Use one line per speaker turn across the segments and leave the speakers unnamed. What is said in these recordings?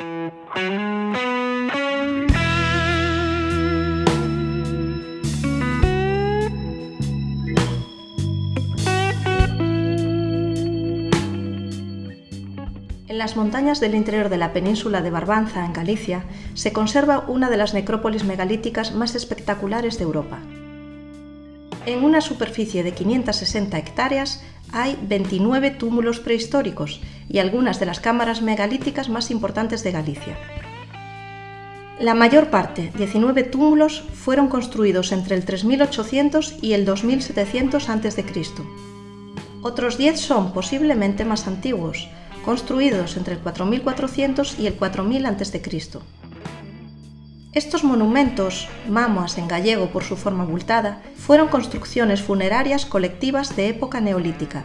En las montañas del interior de la península de Barbanza, en Galicia, se conserva una de las necrópolis megalíticas más espectaculares de Europa. En una superficie de 560 hectáreas hay 29 túmulos prehistóricos y algunas de las cámaras megalíticas más importantes de Galicia. La mayor parte, 19 túmulos, fueron construidos entre el 3800 y el 2700 a.C. Otros 10 son posiblemente más antiguos, construidos entre el 4400 y el 4000 a.C. Estos monumentos, mamoas en gallego por su forma abultada, fueron construcciones funerarias colectivas de época neolítica,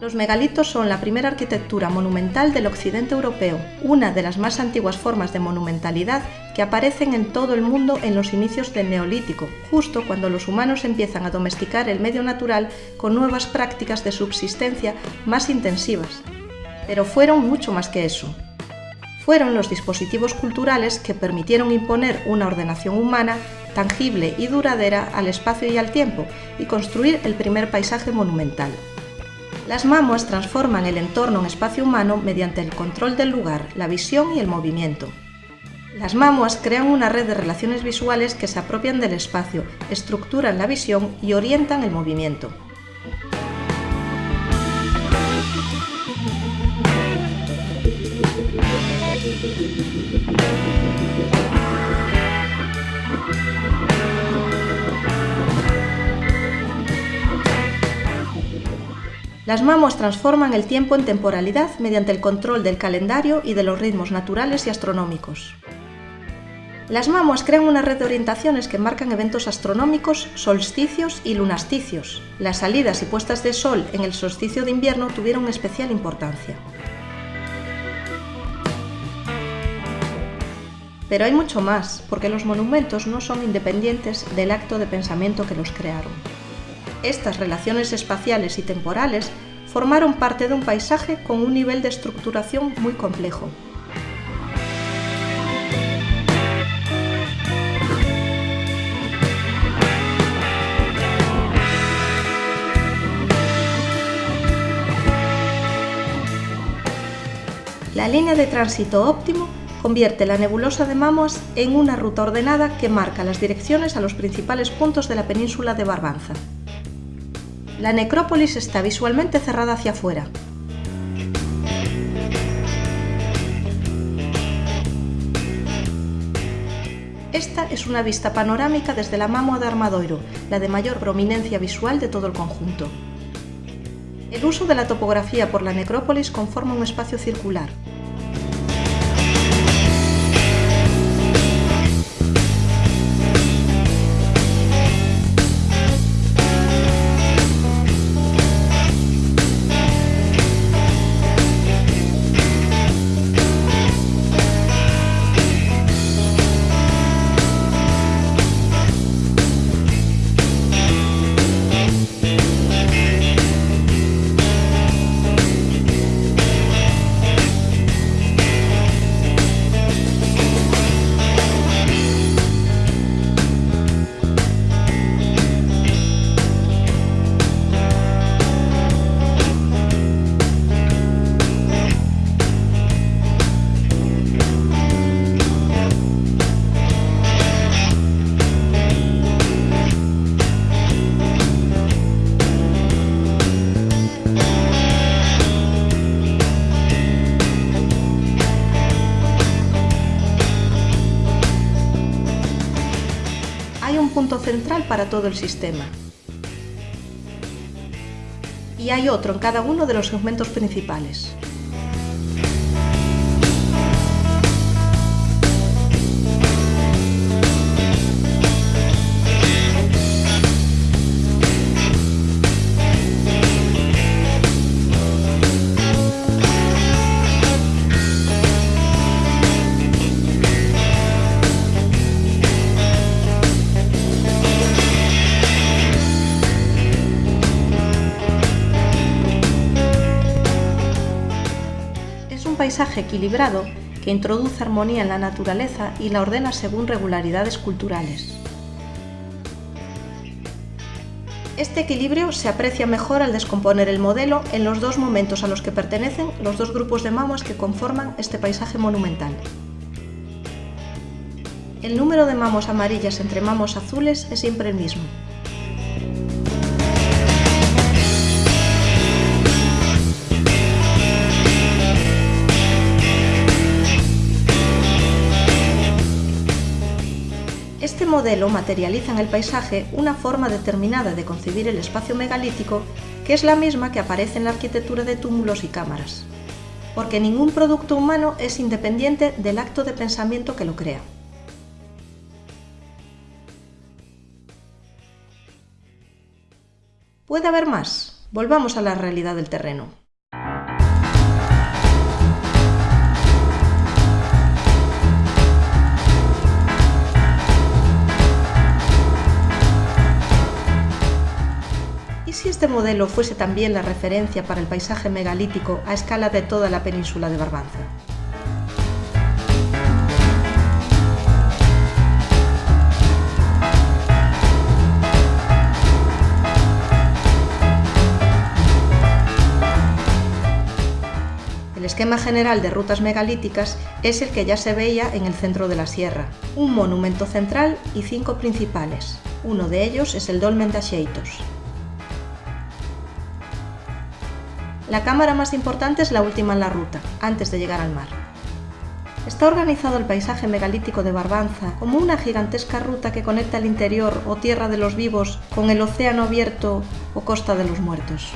los megalitos son la primera arquitectura monumental del occidente europeo, una de las más antiguas formas de monumentalidad que aparecen en todo el mundo en los inicios del Neolítico, justo cuando los humanos empiezan a domesticar el medio natural con nuevas prácticas de subsistencia más intensivas. Pero fueron mucho más que eso. Fueron los dispositivos culturales que permitieron imponer una ordenación humana tangible y duradera al espacio y al tiempo y construir el primer paisaje monumental. Las mamuas transforman el entorno en espacio humano mediante el control del lugar, la visión y el movimiento. Las mamuas crean una red de relaciones visuales que se apropian del espacio, estructuran la visión y orientan el movimiento. Las mamuas transforman el tiempo en temporalidad mediante el control del calendario y de los ritmos naturales y astronómicos. Las mamuas crean una red de orientaciones que marcan eventos astronómicos, solsticios y lunasticios. Las salidas y puestas de sol en el solsticio de invierno tuvieron especial importancia. Pero hay mucho más, porque los monumentos no son independientes del acto de pensamiento que los crearon. Estas relaciones espaciales y temporales formaron parte de un paisaje con un nivel de estructuración muy complejo. La línea de tránsito óptimo convierte la nebulosa de Mamos en una ruta ordenada que marca las direcciones a los principales puntos de la península de Barbanza. La necrópolis está visualmente cerrada hacia afuera. Esta es una vista panorámica desde la Mámoa de Armadoiro, la de mayor prominencia visual de todo el conjunto. El uso de la topografía por la necrópolis conforma un espacio circular, para todo el sistema. Y hay otro en cada uno de los segmentos principales. Paisaje equilibrado que introduce armonía en la naturaleza y la ordena según regularidades culturales. Este equilibrio se aprecia mejor al descomponer el modelo en los dos momentos a los que pertenecen los dos grupos de mamuas que conforman este paisaje monumental. El número de mamos amarillas entre mamos azules es siempre el mismo, modelo materializa en el paisaje una forma determinada de concebir el espacio megalítico que es la misma que aparece en la arquitectura de túmulos y cámaras, porque ningún producto humano es independiente del acto de pensamiento que lo crea. ¿Puede haber más? Volvamos a la realidad del terreno. Si este modelo fuese también la referencia para el paisaje megalítico a escala de toda la península de Barbanza? El esquema general de rutas megalíticas es el que ya se veía en el centro de la sierra, un monumento central y cinco principales. Uno de ellos es el Dolmen de Axeitos, La cámara más importante es la última en la ruta, antes de llegar al mar. Está organizado el paisaje megalítico de Barbanza como una gigantesca ruta que conecta el interior o tierra de los vivos con el océano abierto o costa de los muertos.